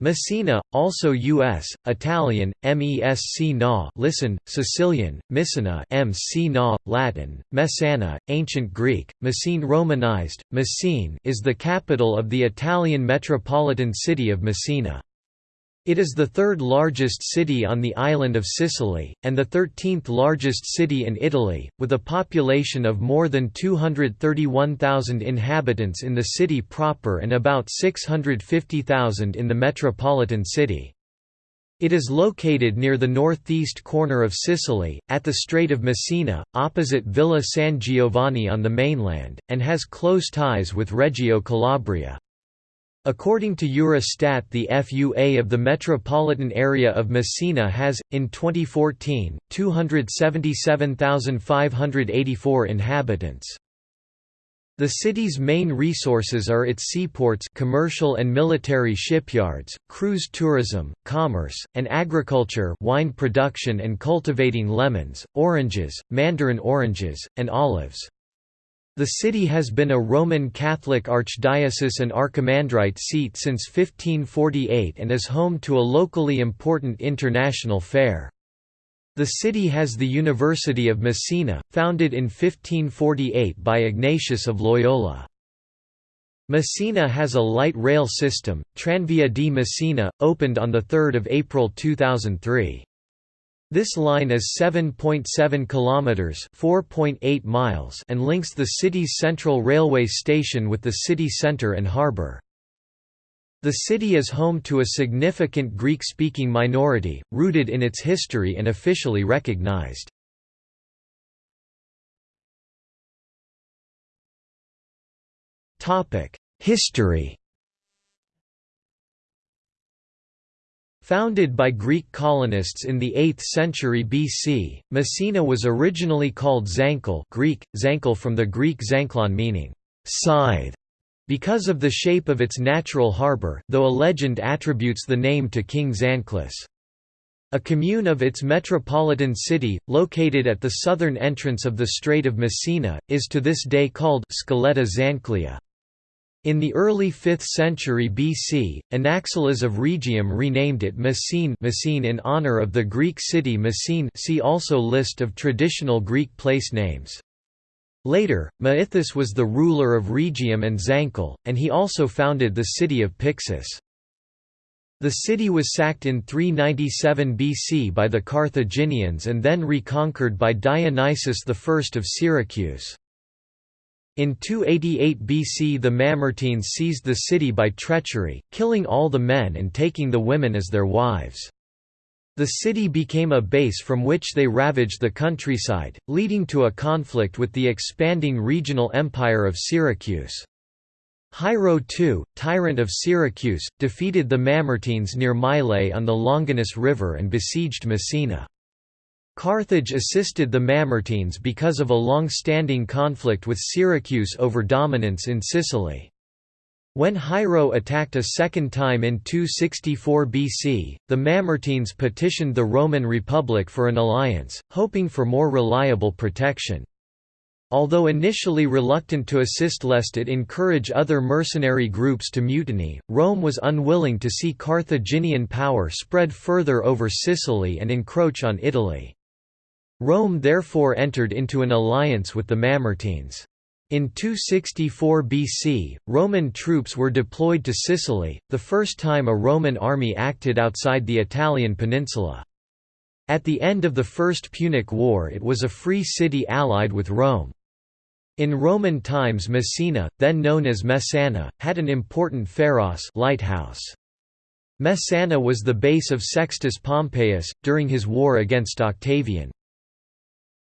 Messina, also U.S., Italian, Mesc na listen, Sicilian, Messina MC na, Latin, Messana, Ancient Greek, Messene Romanized, Messene is the capital of the Italian metropolitan city of Messina. It is the third largest city on the island of Sicily, and the 13th largest city in Italy, with a population of more than 231,000 inhabitants in the city proper and about 650,000 in the metropolitan city. It is located near the northeast corner of Sicily, at the Strait of Messina, opposite Villa San Giovanni on the mainland, and has close ties with Reggio Calabria. According to Eurostat the FUA of the metropolitan area of Messina has, in 2014, 277,584 inhabitants. The city's main resources are its seaports commercial and military shipyards, cruise tourism, commerce, and agriculture wine production and cultivating lemons, oranges, mandarin oranges, and olives. The city has been a Roman Catholic archdiocese and archimandrite seat since 1548 and is home to a locally important international fair. The city has the University of Messina, founded in 1548 by Ignatius of Loyola. Messina has a light rail system, Tranvia di Messina, opened on 3 April 2003. This line is 7.7 kilometers, 4.8 miles, and links the city's central railway station with the city center and harbor. The city is home to a significant Greek-speaking minority, rooted in its history and officially recognized. History Founded by Greek colonists in the 8th century BC, Messina was originally called Zancle Greek, Zancle from the Greek zanklon meaning, scythe, because of the shape of its natural harbour, though a legend attributes the name to King Zanclus. A commune of its metropolitan city, located at the southern entrance of the Strait of Messina, is to this day called Scaletta Zanclea. In the early 5th century BC, Anaxilas of Rhegium renamed it Messene, Messene in honor of the Greek city Messene see also List of traditional Greek place names. Later, Micythus was the ruler of Rhegium and Zancle, and he also founded the city of Pyxus. The city was sacked in 397 BC by the Carthaginians and then reconquered by Dionysius I of Syracuse. In 288 BC the Mamertines seized the city by treachery, killing all the men and taking the women as their wives. The city became a base from which they ravaged the countryside, leading to a conflict with the expanding regional empire of Syracuse. Hiero II, tyrant of Syracuse, defeated the Mamertines near Mylae on the Longanus River and besieged Messina. Carthage assisted the Mamertines because of a long-standing conflict with Syracuse over dominance in Sicily. When Hiero attacked a second time in 264 BC, the Mamertines petitioned the Roman Republic for an alliance, hoping for more reliable protection. Although initially reluctant to assist lest it encourage other mercenary groups to mutiny, Rome was unwilling to see Carthaginian power spread further over Sicily and encroach on Italy. Rome therefore entered into an alliance with the Mamertines. In 264 BC, Roman troops were deployed to Sicily, the first time a Roman army acted outside the Italian peninsula. At the end of the First Punic War it was a free city allied with Rome. In Roman times Messina, then known as Messana, had an important pharos lighthouse. Messana was the base of Sextus Pompeius, during his war against Octavian.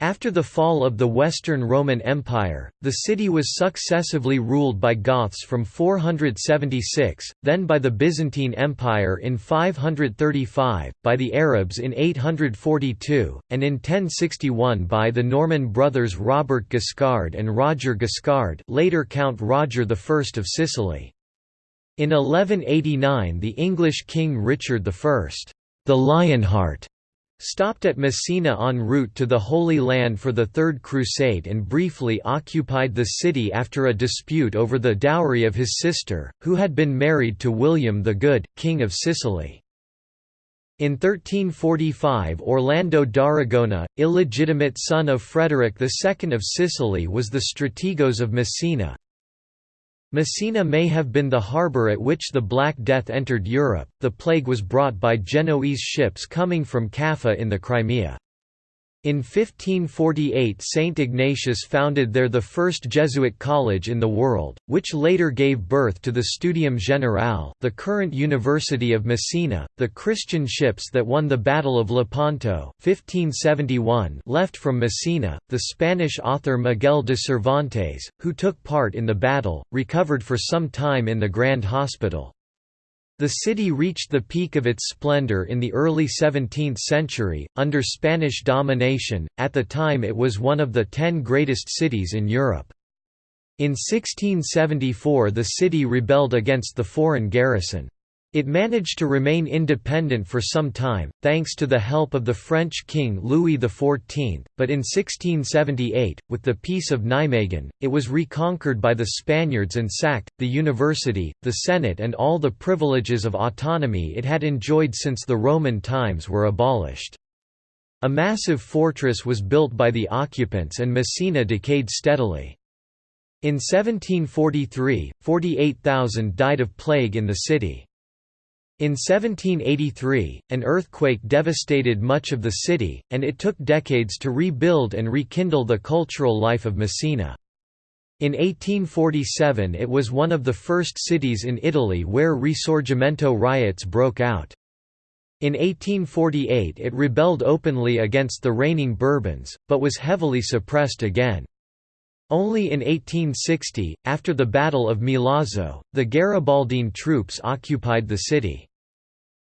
After the fall of the Western Roman Empire, the city was successively ruled by Goths from 476, then by the Byzantine Empire in 535, by the Arabs in 842, and in 1061 by the Norman brothers Robert Guiscard and Roger Guiscard later Count Roger I of Sicily. In 1189 the English king Richard I, the Lionheart, stopped at Messina en route to the Holy Land for the Third Crusade and briefly occupied the city after a dispute over the dowry of his sister, who had been married to William the Good, King of Sicily. In 1345 Orlando d'Aragona, illegitimate son of Frederick II of Sicily was the strategos of Messina, Messina may have been the harbour at which the Black Death entered Europe. The plague was brought by Genoese ships coming from Kaffa in the Crimea. In 1548 Saint Ignatius founded there the first Jesuit college in the world, which later gave birth to the Studium Generale, the current University of Messina. The Christian ships that won the Battle of Lepanto 1571 left from Messina. The Spanish author Miguel de Cervantes, who took part in the battle, recovered for some time in the Grand Hospital. The city reached the peak of its splendor in the early 17th century, under Spanish domination, at the time it was one of the ten greatest cities in Europe. In 1674 the city rebelled against the foreign garrison. It managed to remain independent for some time, thanks to the help of the French king Louis XIV, but in 1678, with the Peace of Nijmegen, it was reconquered by the Spaniards and sacked. The university, the Senate, and all the privileges of autonomy it had enjoyed since the Roman times were abolished. A massive fortress was built by the occupants and Messina decayed steadily. In 1743, 48,000 died of plague in the city. In 1783, an earthquake devastated much of the city, and it took decades to rebuild and rekindle the cultural life of Messina. In 1847 it was one of the first cities in Italy where Risorgimento riots broke out. In 1848 it rebelled openly against the reigning Bourbons, but was heavily suppressed again. Only in 1860, after the Battle of Milazzo, the Garibaldine troops occupied the city.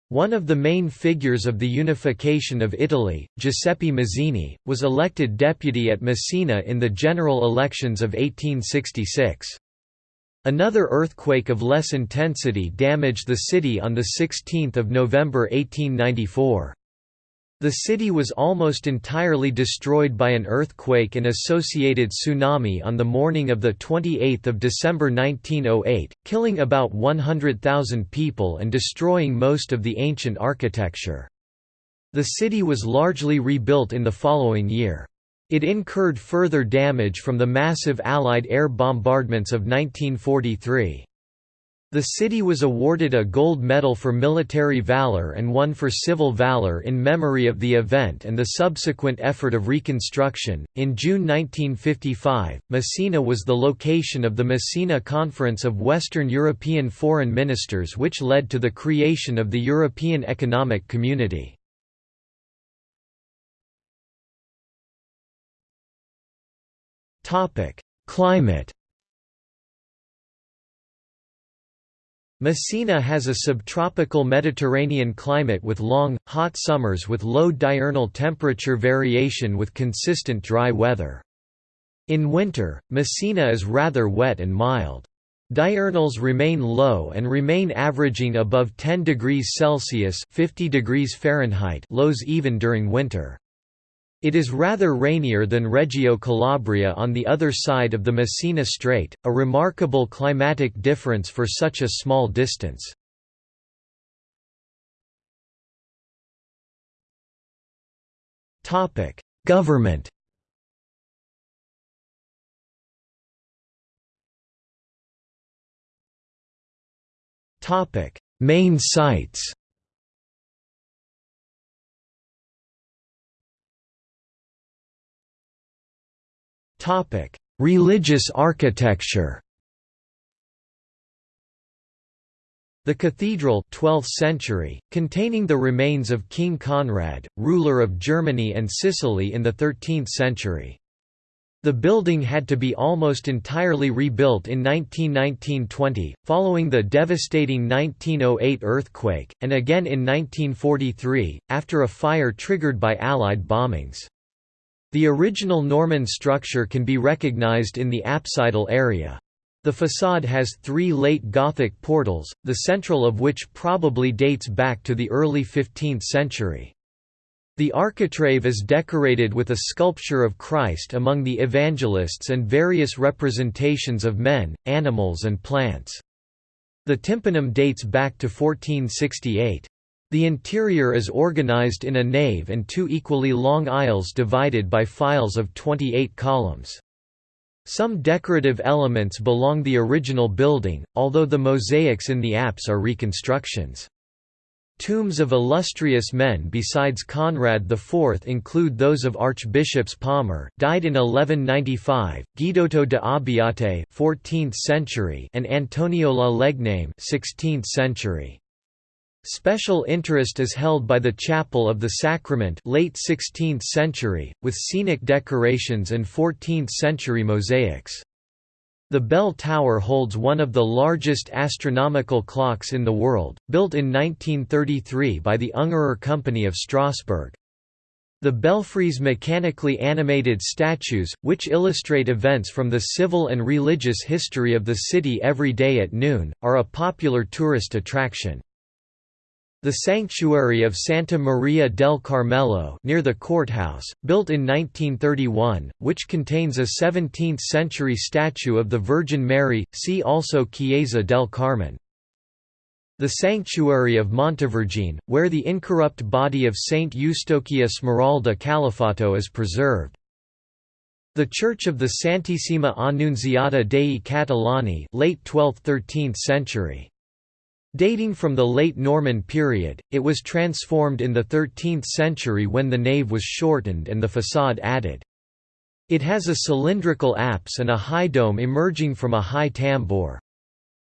One of the main figures of the unification of Italy, Giuseppe Mazzini, was elected deputy at Messina in the general elections of 1866. Another earthquake of less intensity damaged the city on 16 November 1894. The city was almost entirely destroyed by an earthquake and associated tsunami on the morning of 28 December 1908, killing about 100,000 people and destroying most of the ancient architecture. The city was largely rebuilt in the following year. It incurred further damage from the massive Allied air bombardments of 1943. The city was awarded a gold medal for military valor and one for civil valor in memory of the event and the subsequent effort of reconstruction. In June 1955, Messina was the location of the Messina Conference of Western European Foreign Ministers, which led to the creation of the European Economic Community. Climate Messina has a subtropical Mediterranean climate with long, hot summers with low diurnal temperature variation with consistent dry weather. In winter, Messina is rather wet and mild. Diurnals remain low and remain averaging above 10 degrees Celsius 50 degrees Fahrenheit lows even during winter. It is rather rainier than Reggio Calabria on the other side of the Messina Strait, a remarkable climatic difference for such a small distance. Government Main sites Topic: Religious architecture. The cathedral 12th century, containing the remains of King Conrad, ruler of Germany and Sicily in the 13th century. The building had to be almost entirely rebuilt in 1919–20, following the devastating 1908 earthquake, and again in 1943, after a fire triggered by Allied bombings. The original Norman structure can be recognized in the apsidal area. The facade has three late Gothic portals, the central of which probably dates back to the early 15th century. The architrave is decorated with a sculpture of Christ among the evangelists and various representations of men, animals and plants. The tympanum dates back to 1468. The interior is organized in a nave and two equally long aisles divided by files of 28 columns. Some decorative elements belong the original building, although the mosaics in the apse are reconstructions. Tombs of illustrious men besides Conrad IV include those of Archbishops Palmer, died in 1195, Guidotto de Abbiate, 14th century, and Antonio la Legname, 16th century. Special interest is held by the Chapel of the Sacrament late 16th century, with scenic decorations and 14th-century mosaics. The bell tower holds one of the largest astronomical clocks in the world, built in 1933 by the Ungerer Company of Strasbourg. The belfry's mechanically animated statues, which illustrate events from the civil and religious history of the city every day at noon, are a popular tourist attraction. The sanctuary of Santa Maria del Carmelo near the courthouse, built in 1931, which contains a 17th-century statue of the Virgin Mary, see also Chiesa del Carmen. The sanctuary of Montevergine, where the incorrupt body of Saint Eustochia Smeralda Calafato is preserved. The Church of the Santissima Annunziata dei Catalani late 12th–13th century. Dating from the late Norman period, it was transformed in the 13th century when the nave was shortened and the façade added. It has a cylindrical apse and a high dome emerging from a high tambour.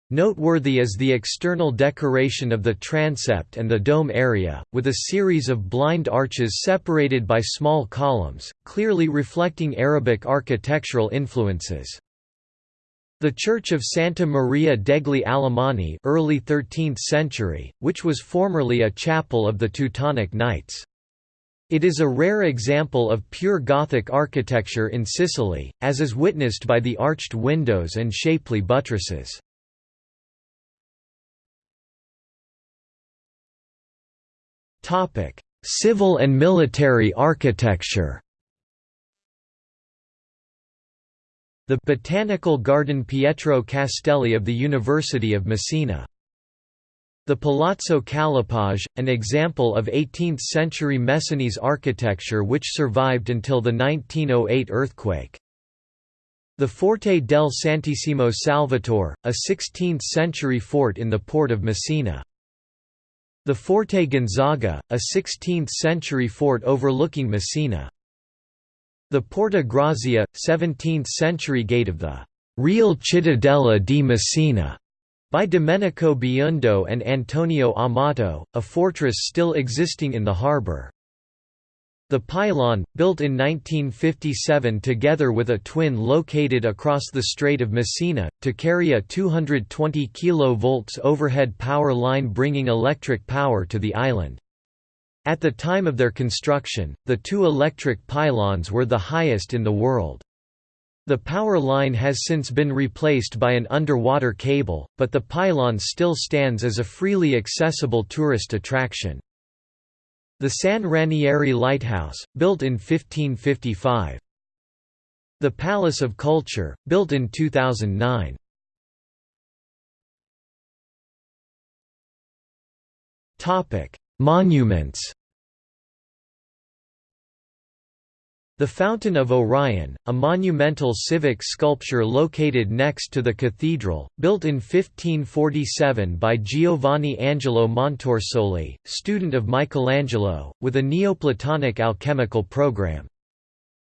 Noteworthy is the external decoration of the transept and the dome area, with a series of blind arches separated by small columns, clearly reflecting Arabic architectural influences. The Church of Santa Maria degli Alemanni early 13th century, which was formerly a chapel of the Teutonic Knights. It is a rare example of pure Gothic architecture in Sicily, as is witnessed by the arched windows and shapely buttresses. Civil and military architecture The Botanical Garden Pietro Castelli of the University of Messina. The Palazzo Calapaj, an example of 18th-century Messinese architecture which survived until the 1908 earthquake. The Forte del Santissimo Salvatore, a 16th-century fort in the port of Messina. The Forte Gonzaga, a 16th-century fort overlooking Messina. The Porta Grazia, 17th-century gate of the «Real Cittadella di Messina» by Domenico Biondo and Antonio Amato, a fortress still existing in the harbour. The pylon, built in 1957 together with a twin located across the Strait of Messina, to carry a 220 kV overhead power line bringing electric power to the island. At the time of their construction, the two electric pylons were the highest in the world. The power line has since been replaced by an underwater cable, but the pylon still stands as a freely accessible tourist attraction. The San Ranieri Lighthouse, built in 1555. The Palace of Culture, built in 2009. Monuments The Fountain of Orion, a monumental civic sculpture located next to the cathedral, built in 1547 by Giovanni Angelo Montorsoli, student of Michelangelo, with a Neoplatonic alchemical program.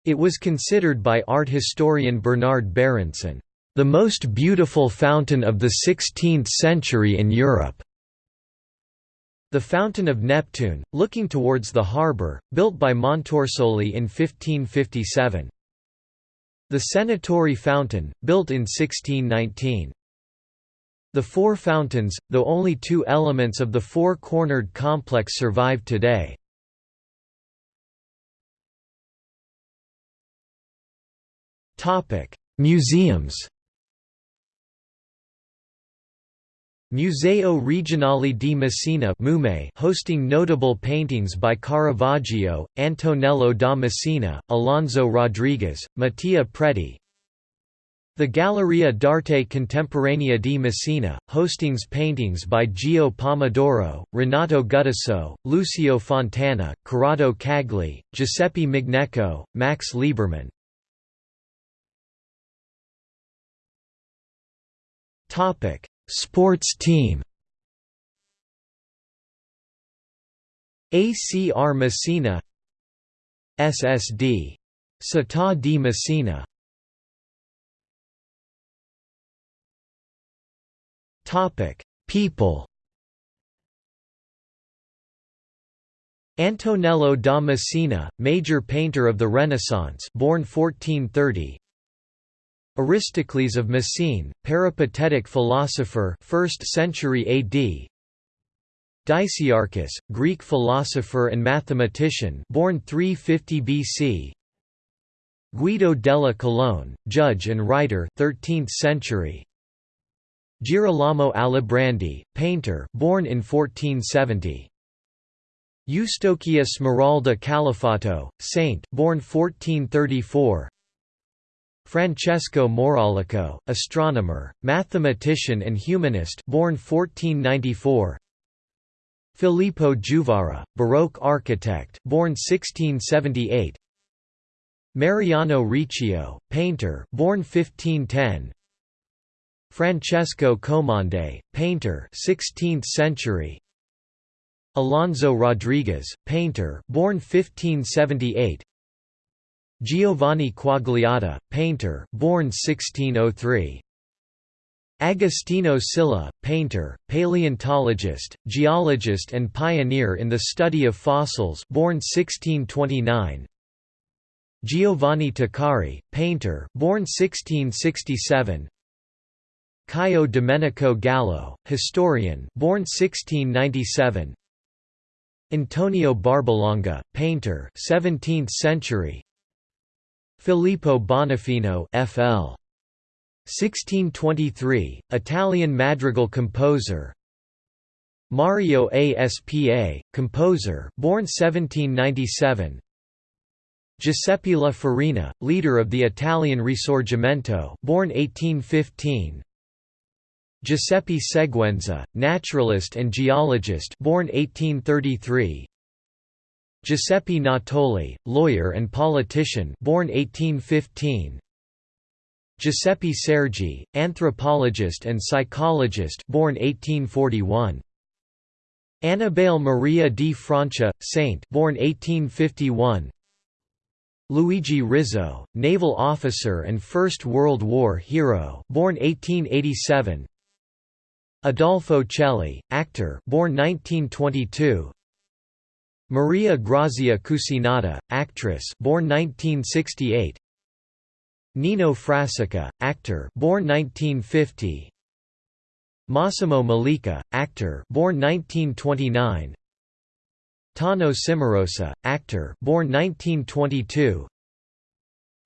It was considered by art historian Bernard Berenson, "...the most beautiful fountain of the 16th century in Europe." The Fountain of Neptune, looking towards the harbour, built by Montorsoli in 1557. The Senatori Fountain, built in 1619. The Four Fountains, though only two elements of the four-cornered complex survive today. Museums Museo Regionale di Messina hosting notable paintings by Caravaggio, Antonello da Messina, Alonso Rodriguez, Mattia Preti, the Galleria d'Arte Contemporanea di Messina, hostings paintings by Gio Pomodoro, Renato Guttuso, Lucio Fontana, Corrado Cagli, Giuseppe Mignecco, Max Liebermann. Sports team ACR Messina SSD. Città di Messina Topic: People. Antonello da Messina, major painter of the Renaissance, born 1430. Aristocles of Messene, peripatetic philosopher, 1st century AD. Dicaearchus, Greek philosopher and mathematician, born 350 BC. Guido delle Colonne, judge and writer, 13th century. Girolamo Alibrandi, painter, born in 1470. Eustochia Smeralda Calafato, saint, born 1434. Francesco Maurolico, astronomer, mathematician and humanist, born 1494. Filippo Juvara, Baroque architect, born 1678. Mariano Riccio, painter, born 1510. Francesco Comande, painter 16th century Alonso Rodriguez, painter born 1578 Giovanni Quagliata, painter born 1603 Agostino Scilla, painter, paleontologist, geologist and pioneer in the study of fossils born 1629 Giovanni Tuccari, painter born 1667 Caio Domenico Gallo, historian, born 1697. Antonio Barbalonga, painter, 17th century. Filippo Bonafino, FL. 1623, Italian madrigal composer. Mario Aspa, composer, born 1797. Giuseppe La Farina, leader of the Italian Risorgimento, born 1815. Giuseppe Seguenza, naturalist and geologist born 1833. Giuseppe Natoli, lawyer and politician born 1815. Giuseppe Sergi, anthropologist and psychologist born 1841. Annibale Maria di Francia, saint born 1851. Luigi Rizzo, naval officer and First World War hero born 1887. Adolfo Celli, actor, born 1922. Maria Grazia Cucinotta, actress, born 1968. Nino Frassica, actor, born 1950. Massimo Mollica, actor, born 1929. Tano Cimarosa, actor, born 1922.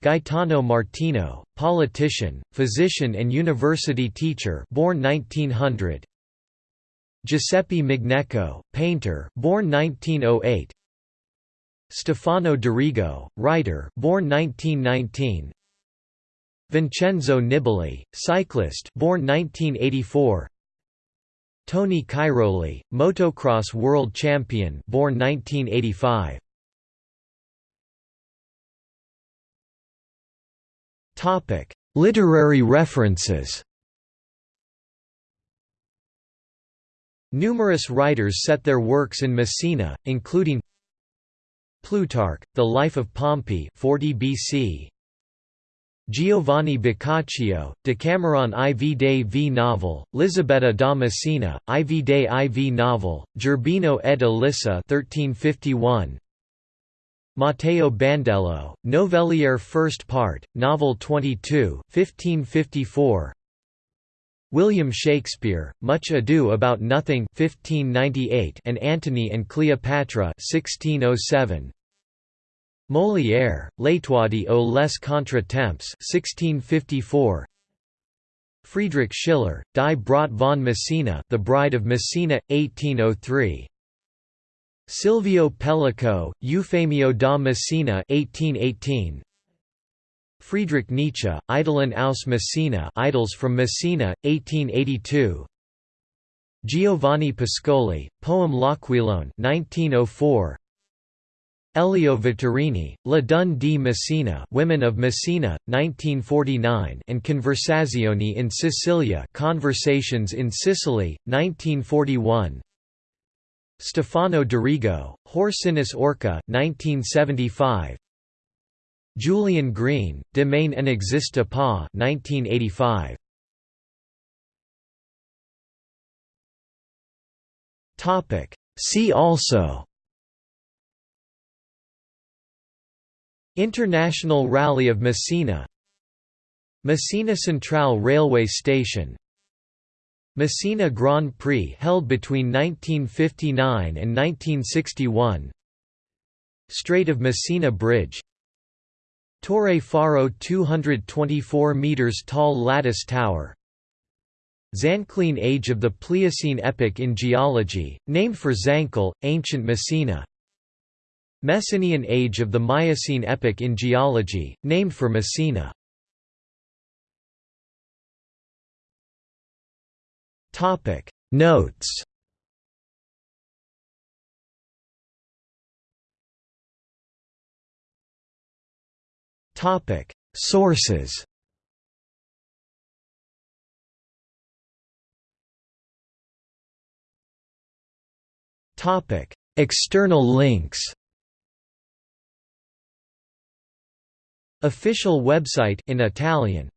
Gaetano Martino, politician, physician and university teacher born 1900 Giuseppe Mignecco, painter born 1908 Stefano D'Arrigo, writer born 1919 Vincenzo Nibali, cyclist born 1984 Tony Cairoli, motocross world champion born 1985 Topic: Literary references. Numerous writers set their works in Messina, including Plutarch, The Life of Pompey 40 BC. Giovanni Boccaccio, Decameron IV dei V novel, Lisabetta da Messina, IV dei IV novel, Gerbino ed Elissa 1351, Matteo Bandello, Novelliere First Part, Novel 22 1554. William Shakespeare, Much Ado About Nothing 1598 and Antony and Cleopatra 1607. Molière, L'Étourdi ou les contre-temps 1654. Friedrich Schiller, Die Braut von Messina, The Bride of Messina, 1803. Silvio Pellico, Eufemio da Messina, 1818. Friedrich Nietzsche, Idyllen aus Messina, Idylls from Messina, 1882. Giovanni Pascoli, poem L'Aquilone, 1904. Elio Vittorini, Le Donne di Messina Women of Messina, 1949 and Conversazione in Sicilia Conversations in Sicily, 1941 Stefano D'Arrigo, Horcynus Orca 1975 Julian Green, Demain n'existe pas 1985 See also. International Rally of Messina. Messina Central Railway Station. Messina Grand Prix held between 1959 and 1961 Strait of Messina Bridge Torre Faro 224 metres tall lattice tower. Zanclean Age of the Pliocene epoch in geology, named for Zancle, ancient Messina. Messinian Age of the Miocene epoch in geology, named for Messina. Notes Sources. Topic: External links. Official website in Italian